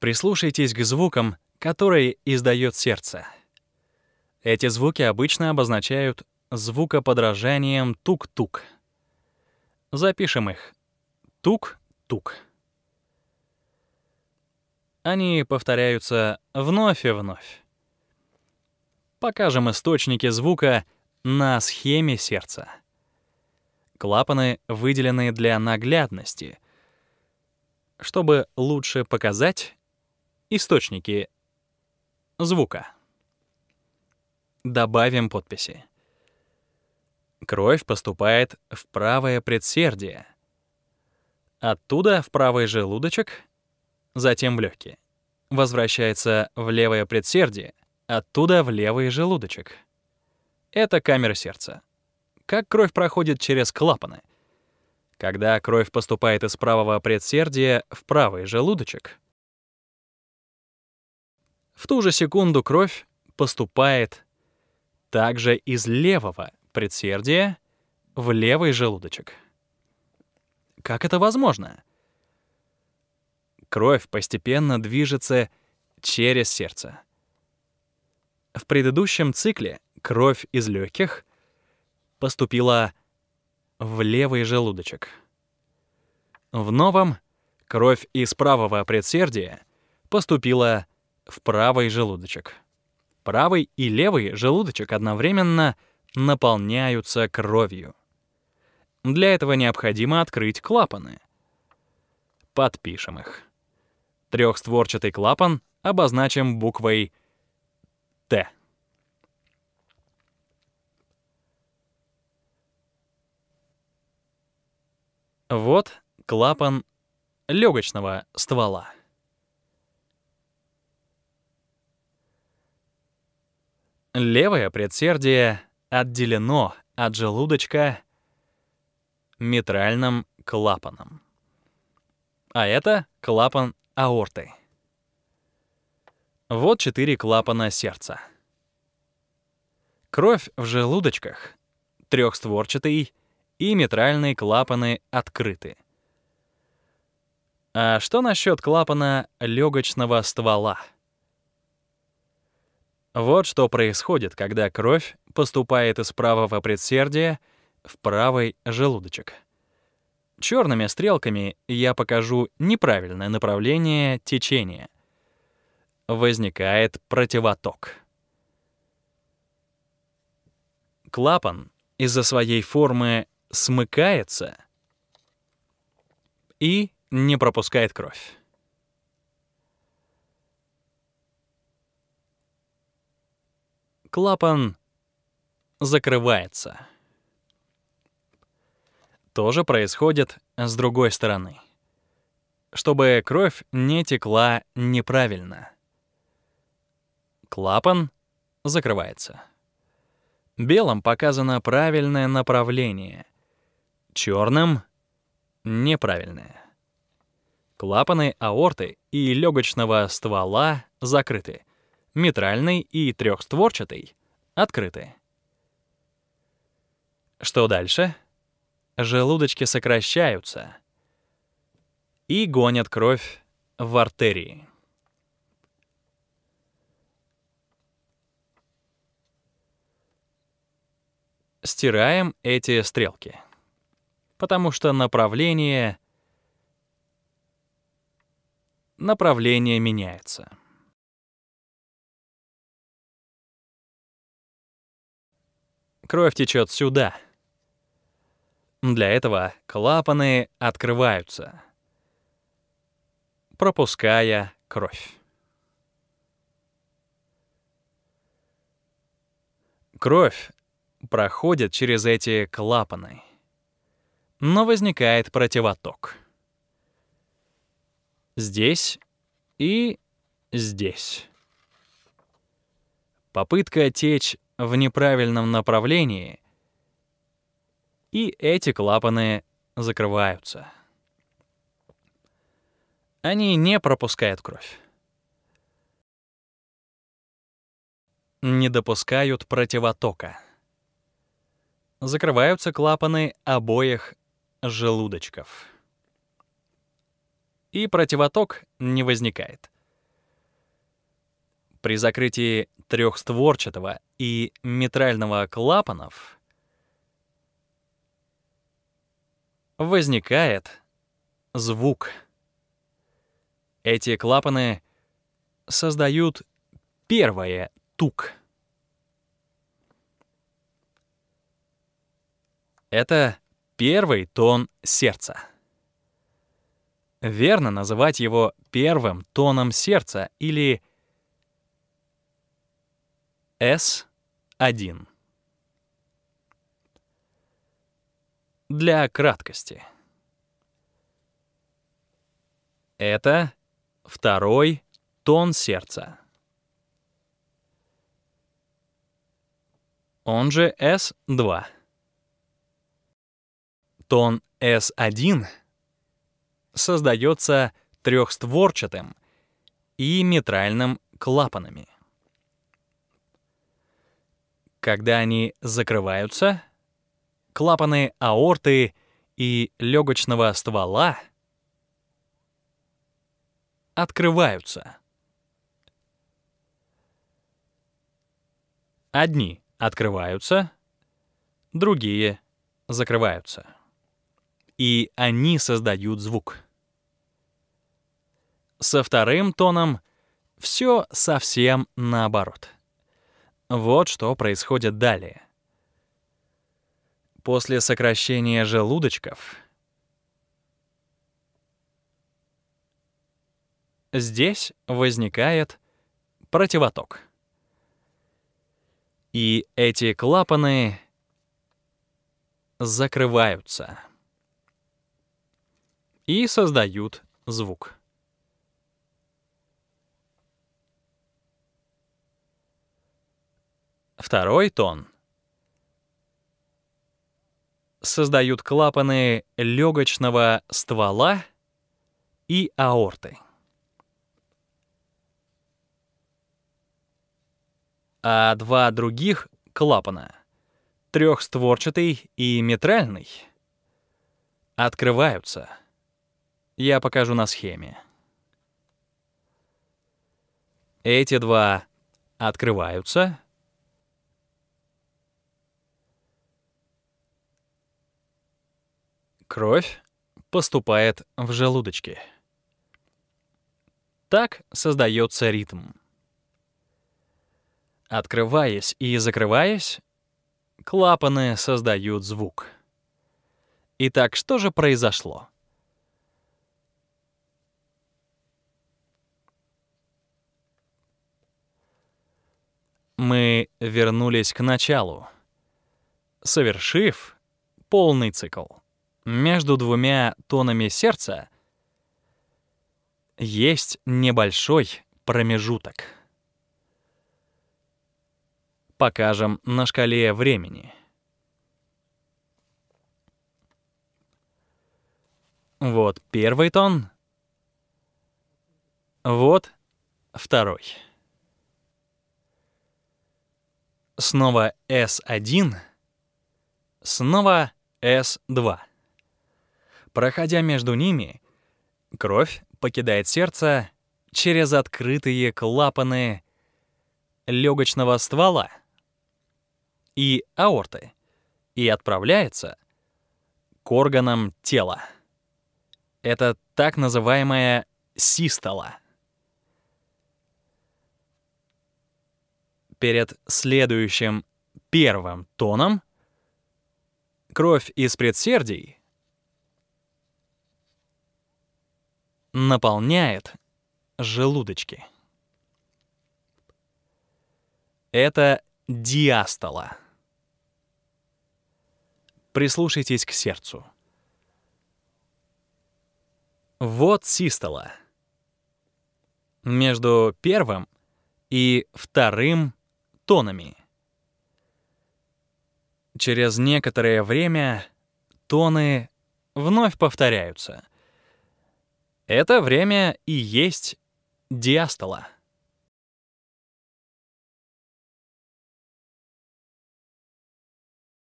Прислушайтесь к звукам, которые издает сердце. Эти звуки обычно обозначают звукоподражанием тук-тук. Запишем их. Тук-тук. Они повторяются вновь и вновь. Покажем источники звука на схеме сердца. Клапаны выделены для наглядности, чтобы лучше показать источники звука. Добавим подписи. Кровь поступает в правое предсердие. Оттуда в правый желудочек, затем в легкие. Возвращается в левое предсердие, оттуда в левый желудочек. Это камера сердца. Как кровь проходит через клапаны? Когда кровь поступает из правого предсердия в правый желудочек, в ту же секунду кровь поступает также из левого предсердия в левый желудочек. Как это возможно? Кровь постепенно движется через сердце. В предыдущем цикле кровь из легких поступила в левый желудочек. В новом кровь из правого предсердия поступила в правый желудочек. Правый и левый желудочек одновременно наполняются кровью. Для этого необходимо открыть клапаны. Подпишем их. Трехстворчатый клапан обозначим буквой Т. Вот клапан легочного ствола. Левое предсердие отделено от желудочка митральным клапаном. А это клапан аорты. Вот четыре клапана сердца. Кровь в желудочках, трехстворчатый и митральные клапаны открыты. А что насчет клапана легочного ствола? Вот что происходит, когда кровь поступает из правого предсердия в правый желудочек. Черными стрелками я покажу неправильное направление течения. Возникает противоток. Клапан из-за своей формы смыкается и не пропускает кровь. Клапан закрывается. То же происходит с другой стороны. Чтобы кровь не текла неправильно. Клапан закрывается. Белым показано правильное направление, черным — неправильное. Клапаны аорты и легочного ствола закрыты, митральный и трехстворчатый открыты. Что дальше? Желудочки сокращаются и гонят кровь в артерии. стираем эти стрелки, потому что направление направление меняется. Кровь течет сюда. Для этого клапаны открываются, пропуская кровь. Кровь проходит через эти клапаны. Но возникает противоток. Здесь и здесь. Попытка течь в неправильном направлении, и эти клапаны закрываются. Они не пропускают кровь. Не допускают противотока закрываются клапаны обоих желудочков. И противоток не возникает. При закрытии трехстворчатого и митрального клапанов возникает звук. Эти клапаны создают первое тук. Это первый тон сердца. Верно называть его первым тоном сердца или S1. Для краткости. Это второй тон сердца. Он же S2. Тон S1 создается трехстворчатым и митральным клапанами. Когда они закрываются, клапаны аорты и легочного ствола открываются. Одни открываются, другие закрываются. И они создают звук. Со вторым тоном все совсем наоборот. Вот что происходит далее. После сокращения желудочков здесь возникает противоток. И эти клапаны закрываются и создают звук. Второй тон создают клапаны легочного ствола и аорты. А два других клапана, трехстворчатый и митральный, открываются. Я покажу на схеме. Эти два открываются — Кровь поступает в желудочки. Так создается ритм. Открываясь и закрываясь, клапаны создают звук. Итак, что же произошло? Мы вернулись к началу, совершив полный цикл между двумя тонами сердца есть небольшой промежуток. Покажем на шкале времени. Вот первый тон. Вот второй. Снова S1. Снова S2. Проходя между ними, кровь покидает сердце через открытые клапаны легочного ствола и аорты и отправляется к органам тела. Это так называемая систола. Перед следующим первым тоном кровь из предсердий наполняет желудочки. Это диастола. Прислушайтесь к сердцу. Вот систола. Между первым и вторым тонами. Через некоторое время тоны вновь повторяются — это время и есть диастола.